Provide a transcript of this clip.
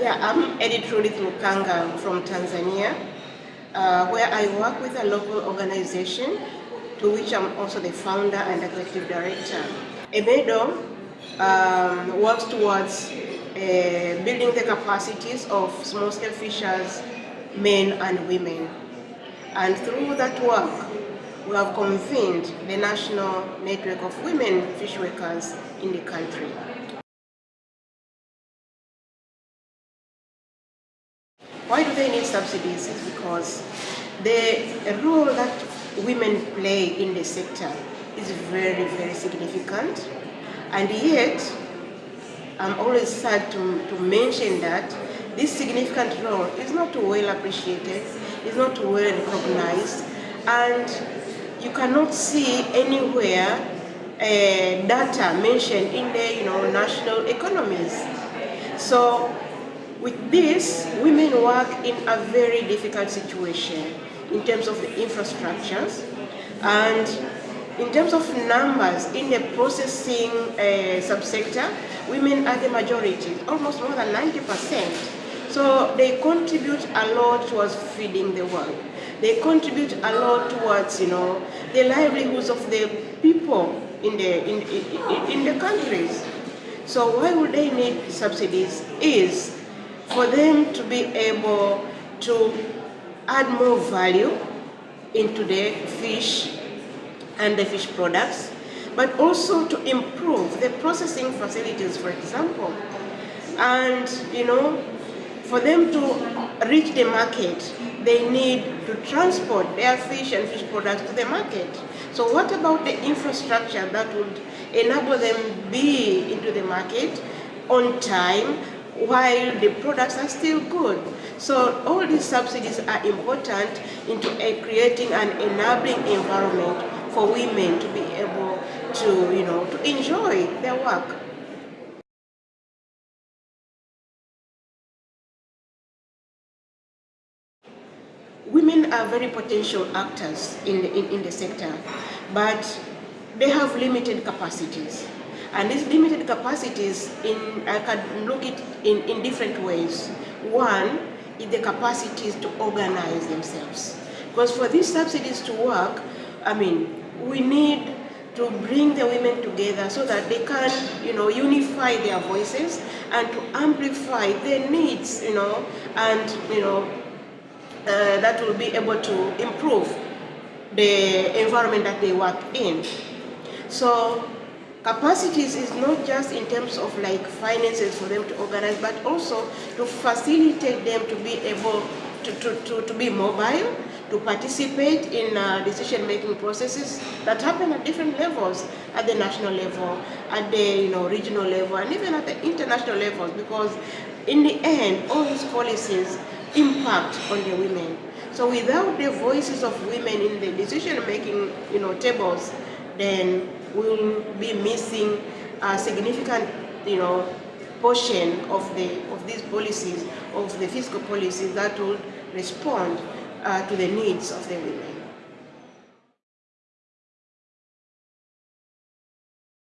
Yeah, I'm Editrudith Lukanga from Tanzania, uh, where I work with a local organization to which I'm also the founder and executive director. EMEDO um, works towards uh, building the capacities of small-scale fishers, men and women. And through that work, we have convened the National Network of Women Fish Workers in the country. Why do they need subsidies? It's because the role that women play in the sector is very, very significant. And yet, I'm always sad to, to mention that this significant role is not well appreciated, is not well recognized, and you cannot see anywhere uh, data mentioned in the you know, national economies. So with this, women work in a very difficult situation in terms of the infrastructures and in terms of numbers in the processing uh, subsector, women are the majority, almost more than 90%. So they contribute a lot towards feeding the world. They contribute a lot towards, you know, the livelihoods of the people in the, in, in, in the countries. So why would they need subsidies is for them to be able to add more value into the fish and the fish products, but also to improve the processing facilities, for example. And, you know, for them to reach the market, they need to transport their fish and fish products to the market. So what about the infrastructure that would enable them be into the market on time while the products are still good? So all these subsidies are important into creating an enabling environment for women to be able to, you know, to enjoy their work. women are very potential actors in the, in, in the sector, but they have limited capacities. And these limited capacities, in, I can look at in, in different ways. One is the capacities to organize themselves. Because for these subsidies to work, I mean, we need to bring the women together so that they can, you know, unify their voices and to amplify their needs, you know, and, you know, uh, that will be able to improve the environment that they work in. So capacities is not just in terms of like finances for them to organize, but also to facilitate them to be able to, to, to, to be mobile, to participate in uh, decision-making processes that happen at different levels, at the national level, at the you know, regional level, and even at the international levels, because in the end, all these policies impact on the women. So without the voices of women in the decision-making you know, tables, then we'll be missing a significant you know, portion of, the, of these policies, of the fiscal policies that will respond uh, to the needs of the women.